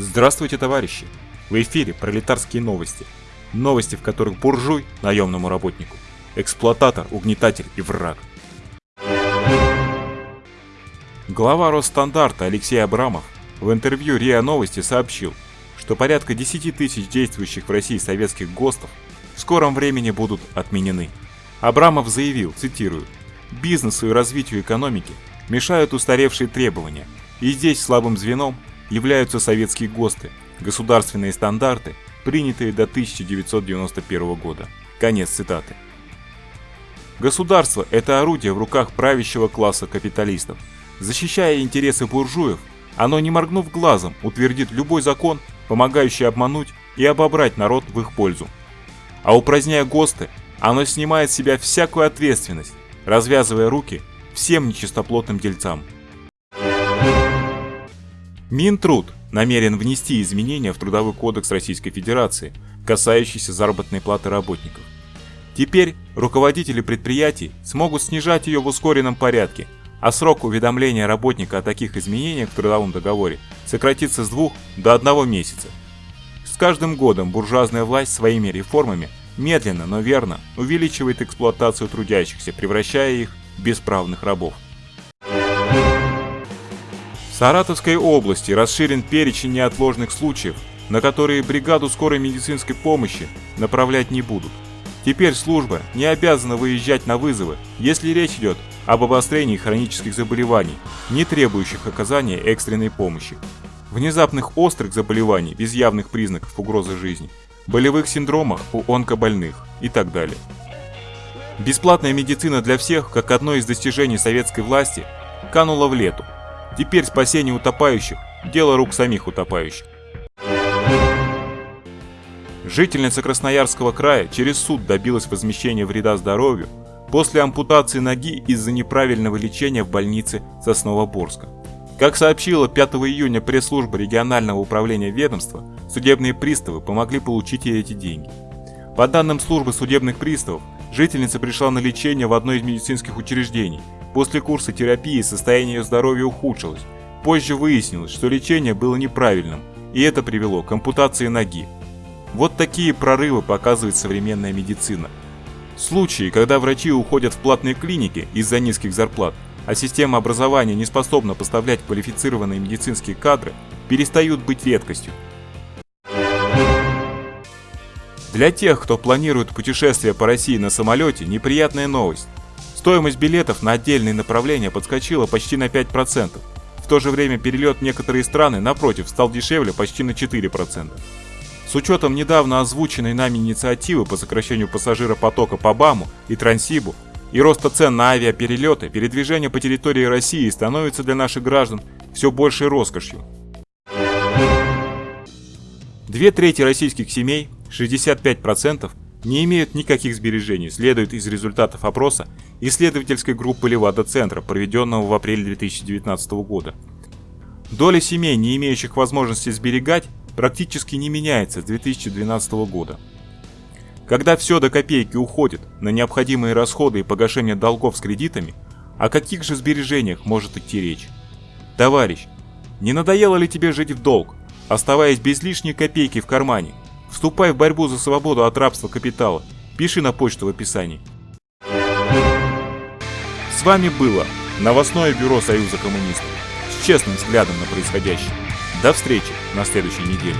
Здравствуйте, товарищи! В эфире пролетарские новости. Новости, в которых буржуй наемному работнику, эксплуататор, угнетатель и враг. Глава Росстандарта Алексей Абрамов в интервью РИА Новости сообщил, что порядка 10 тысяч действующих в России советских ГОСТов в скором времени будут отменены. Абрамов заявил, цитирую, «Бизнесу и развитию экономики мешают устаревшие требования, и здесь слабым звеном являются советские ГОСТы, государственные стандарты, принятые до 1991 года». Конец цитаты. Государство – это орудие в руках правящего класса капиталистов. Защищая интересы буржуев, оно, не моргнув глазом, утвердит любой закон, помогающий обмануть и обобрать народ в их пользу. А упраздняя ГОСТы, оно снимает с себя всякую ответственность, развязывая руки всем нечистоплотным дельцам. Минтруд намерен внести изменения в Трудовой кодекс Российской Федерации, касающиеся заработной платы работников. Теперь руководители предприятий смогут снижать ее в ускоренном порядке, а срок уведомления работника о таких изменениях в трудовом договоре сократится с двух до одного месяца. С каждым годом буржуазная власть своими реформами медленно, но верно увеличивает эксплуатацию трудящихся, превращая их в бесправных рабов. Саратовской области расширен перечень неотложных случаев, на которые бригаду скорой медицинской помощи направлять не будут. Теперь служба не обязана выезжать на вызовы, если речь идет об обострении хронических заболеваний, не требующих оказания экстренной помощи, внезапных острых заболеваний без явных признаков угрозы жизни, болевых синдромах у онкобольных и так далее. Бесплатная медицина для всех, как одно из достижений советской власти, канула в лету – Теперь спасение утопающих – дело рук самих утопающих. Жительница Красноярского края через суд добилась возмещения вреда здоровью после ампутации ноги из-за неправильного лечения в больнице Сосновоборска. Как сообщила 5 июня пресс-служба регионального управления ведомства, судебные приставы помогли получить ей эти деньги. По данным службы судебных приставов, жительница пришла на лечение в одно из медицинских учреждений – После курса терапии состояние ее здоровья ухудшилось. Позже выяснилось, что лечение было неправильным, и это привело к ампутации ноги. Вот такие прорывы показывает современная медицина. Случаи, когда врачи уходят в платные клиники из-за низких зарплат, а система образования не способна поставлять квалифицированные медицинские кадры, перестают быть редкостью. Для тех, кто планирует путешествие по России на самолете, неприятная новость. Стоимость билетов на отдельные направления подскочила почти на 5%. В то же время перелет в некоторые страны, напротив, стал дешевле почти на 4%. С учетом недавно озвученной нами инициативы по сокращению пассажиропотока по БАМу и Трансибу и роста цен на авиаперелеты, передвижение по территории России становится для наших граждан все большей роскошью. Две трети российских семей, 65%, не имеют никаких сбережений, следует из результатов опроса исследовательской группы Левада-центра, проведенного в апреле 2019 года. Доля семей, не имеющих возможности сберегать, практически не меняется с 2012 года. Когда все до копейки уходит на необходимые расходы и погашение долгов с кредитами, о каких же сбережениях может идти речь? Товарищ, не надоело ли тебе жить в долг, оставаясь без лишней копейки в кармане? Вступай в борьбу за свободу от рабства капитала. Пиши на почту в описании. С вами было новостное бюро Союза коммунистов с честным взглядом на происходящее. До встречи на следующей неделе.